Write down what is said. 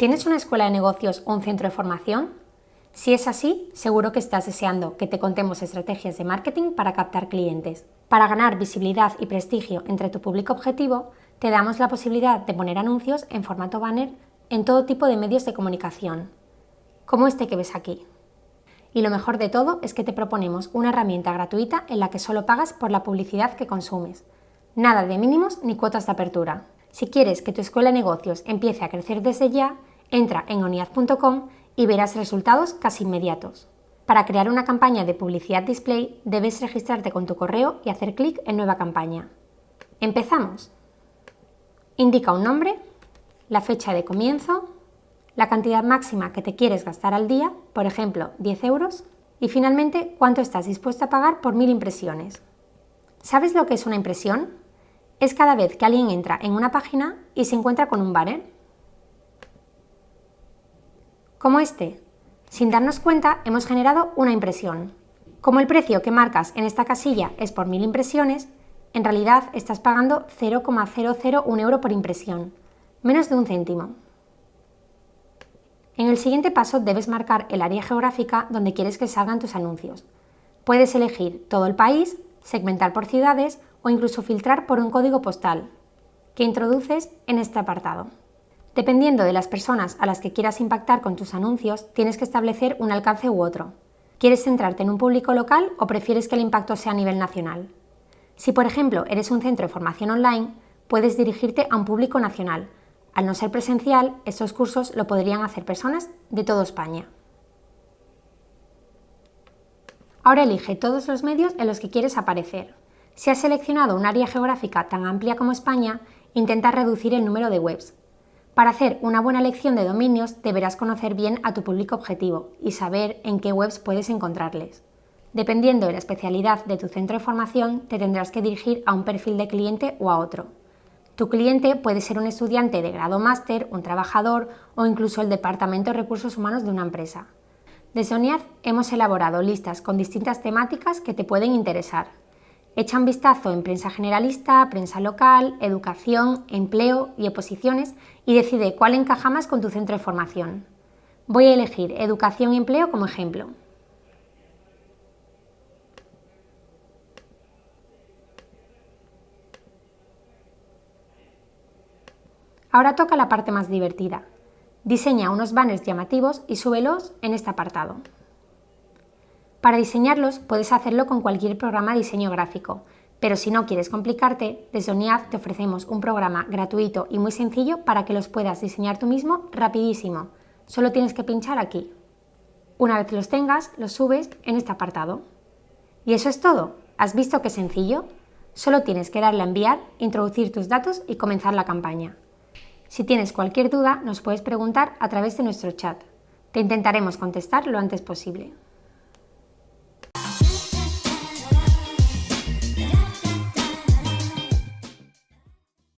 ¿Tienes una escuela de negocios o un centro de formación? Si es así, seguro que estás deseando que te contemos estrategias de marketing para captar clientes. Para ganar visibilidad y prestigio entre tu público objetivo, te damos la posibilidad de poner anuncios en formato banner en todo tipo de medios de comunicación, como este que ves aquí. Y lo mejor de todo es que te proponemos una herramienta gratuita en la que solo pagas por la publicidad que consumes. Nada de mínimos ni cuotas de apertura. Si quieres que tu escuela de negocios empiece a crecer desde ya, entra en oniad.com y verás resultados casi inmediatos. Para crear una campaña de publicidad display debes registrarte con tu correo y hacer clic en Nueva campaña. ¡Empezamos! Indica un nombre, la fecha de comienzo, la cantidad máxima que te quieres gastar al día, por ejemplo 10 euros, y finalmente cuánto estás dispuesto a pagar por mil impresiones. ¿Sabes lo que es una impresión? Es cada vez que alguien entra en una página y se encuentra con un banner como este. Sin darnos cuenta, hemos generado una impresión. Como el precio que marcas en esta casilla es por mil impresiones, en realidad estás pagando 0,001 euro por impresión, menos de un céntimo. En el siguiente paso debes marcar el área geográfica donde quieres que salgan tus anuncios. Puedes elegir todo el país, segmentar por ciudades o incluso filtrar por un código postal, que introduces en este apartado. Dependiendo de las personas a las que quieras impactar con tus anuncios, tienes que establecer un alcance u otro. ¿Quieres centrarte en un público local o prefieres que el impacto sea a nivel nacional? Si, por ejemplo, eres un centro de formación online, puedes dirigirte a un público nacional. Al no ser presencial, estos cursos lo podrían hacer personas de toda España. Ahora elige todos los medios en los que quieres aparecer. Si has seleccionado un área geográfica tan amplia como España, intenta reducir el número de webs, para hacer una buena elección de dominios deberás conocer bien a tu público objetivo y saber en qué webs puedes encontrarles. Dependiendo de la especialidad de tu centro de formación, te tendrás que dirigir a un perfil de cliente o a otro. Tu cliente puede ser un estudiante de grado máster, un trabajador o incluso el departamento de recursos humanos de una empresa. Desde ONIAD hemos elaborado listas con distintas temáticas que te pueden interesar. Echa un vistazo en prensa generalista, prensa local, educación, empleo y oposiciones y decide cuál encaja más con tu centro de formación. Voy a elegir educación y empleo como ejemplo. Ahora toca la parte más divertida. Diseña unos banners llamativos y súbelos en este apartado. Para diseñarlos puedes hacerlo con cualquier programa de diseño gráfico, pero si no quieres complicarte, desde ONIAD te ofrecemos un programa gratuito y muy sencillo para que los puedas diseñar tú mismo rapidísimo. Solo tienes que pinchar aquí. Una vez los tengas, los subes en este apartado. Y eso es todo. ¿Has visto qué sencillo? Solo tienes que darle a enviar, introducir tus datos y comenzar la campaña. Si tienes cualquier duda, nos puedes preguntar a través de nuestro chat. Te intentaremos contestar lo antes posible.